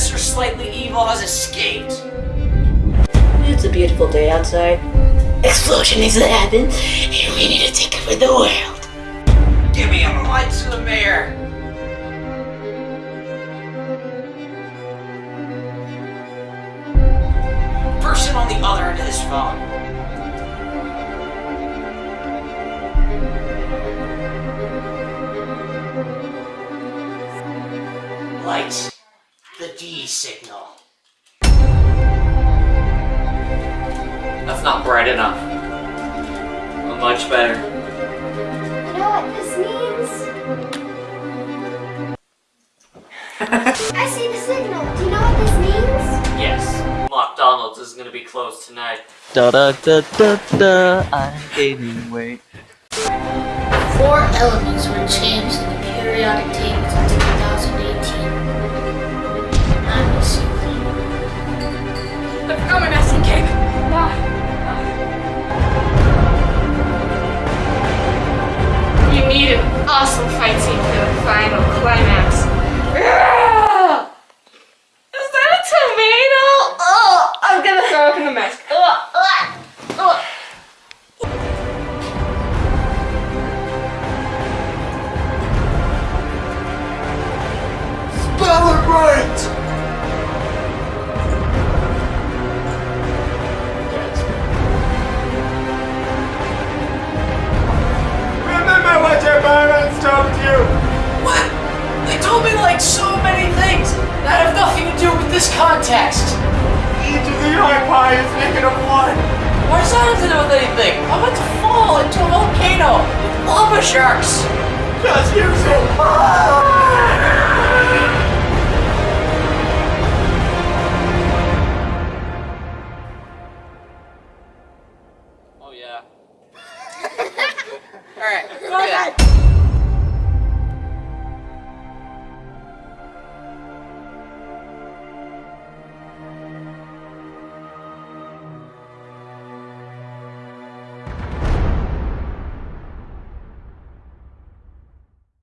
Professor Slightly Evil has escaped. It's a beautiful day outside. Explosion needs to happen, and we need to take over the world. Give me a light to the mayor. Person on the other end of this phone. Light the D signal. That's not bright enough. Well, much better. You know what this means? I see the signal. Do you know what this means? Yes, McDonald's is gonna be closed tonight. Da da da da da, I'm gaining weight. Four elements were changed in the periodic table awesome fight scene for the final climax. Is that a tomato? Oh, I'm gonna throw up in the mask. Ugh, ugh, ugh. Spell it right! That have nothing to do with this context. Each of the pie is negative one! Why does that have to do with anything? I'm about to fall into a volcano with lava sharks. Just use it! Oh yeah. All right.